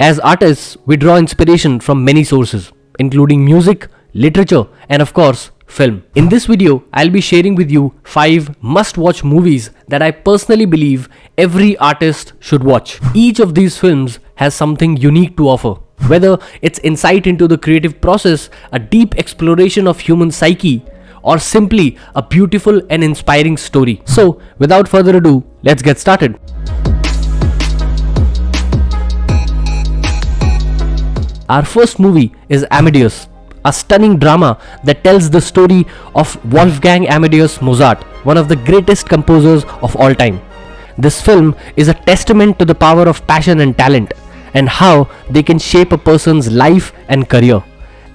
As artists, we draw inspiration from many sources, including music, literature, and of course, film. In this video, I'll be sharing with you 5 must-watch movies that I personally believe every artist should watch. Each of these films has something unique to offer. Whether it's insight into the creative process, a deep exploration of human psyche, or simply a beautiful and inspiring story. So, without further ado, let's get started. Our first movie is Amadeus, a stunning drama that tells the story of Wolfgang Amadeus Mozart, one of the greatest composers of all time. This film is a testament to the power of passion and talent and how they can shape a person's life and career.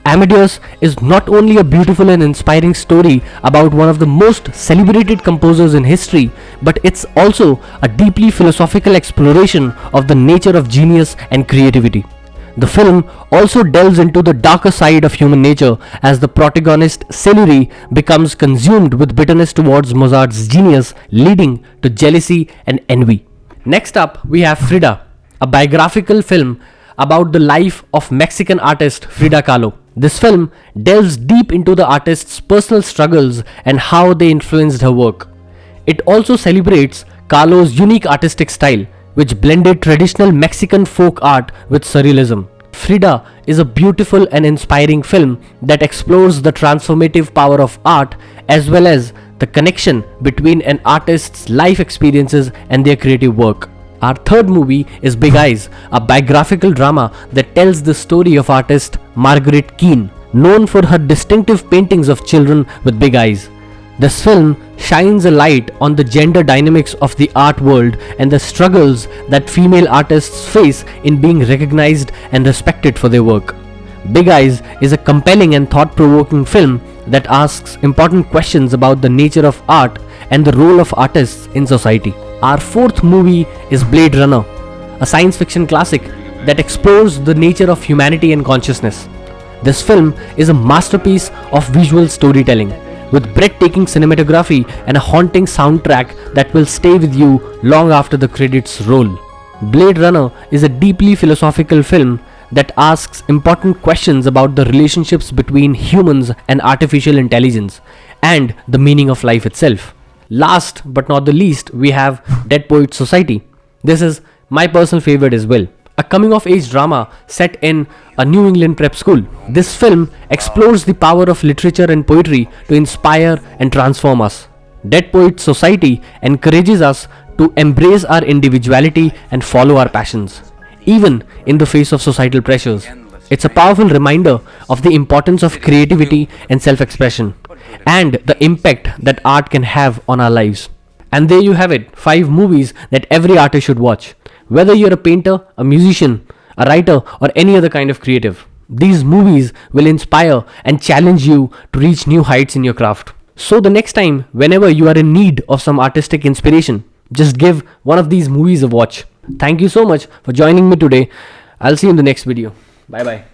Amadeus is not only a beautiful and inspiring story about one of the most celebrated composers in history, but it's also a deeply philosophical exploration of the nature of genius and creativity. The film also delves into the darker side of human nature as the protagonist Salieri becomes consumed with bitterness towards Mozart's genius leading to jealousy and envy. Next up we have Frida, a biographical film about the life of Mexican artist Frida Kahlo. This film delves deep into the artist's personal struggles and how they influenced her work. It also celebrates Kahlo's unique artistic style, which blended traditional Mexican folk art with surrealism. Frida is a beautiful and inspiring film that explores the transformative power of art as well as the connection between an artist's life experiences and their creative work. Our third movie is Big Eyes, a biographical drama that tells the story of artist Margaret Keane, known for her distinctive paintings of children with big eyes. This film shines a light on the gender dynamics of the art world and the struggles that female artists face in being recognized and respected for their work. Big Eyes is a compelling and thought-provoking film that asks important questions about the nature of art and the role of artists in society. Our fourth movie is Blade Runner, a science fiction classic that explores the nature of humanity and consciousness. This film is a masterpiece of visual storytelling with breathtaking cinematography and a haunting soundtrack that will stay with you long after the credits roll. Blade Runner is a deeply philosophical film that asks important questions about the relationships between humans and artificial intelligence and the meaning of life itself. Last but not the least, we have Dead Poets Society. This is my personal favorite as well. A coming of age drama set in a New England prep school. This film explores the power of literature and poetry to inspire and transform us. Dead Poets Society encourages us to embrace our individuality and follow our passions, even in the face of societal pressures. It's a powerful reminder of the importance of creativity and self-expression and the impact that art can have on our lives. And there you have it, 5 movies that every artist should watch. Whether you're a painter, a musician, a writer or any other kind of creative. These movies will inspire and challenge you to reach new heights in your craft. So the next time, whenever you are in need of some artistic inspiration, just give one of these movies a watch. Thank you so much for joining me today. I'll see you in the next video. Bye bye.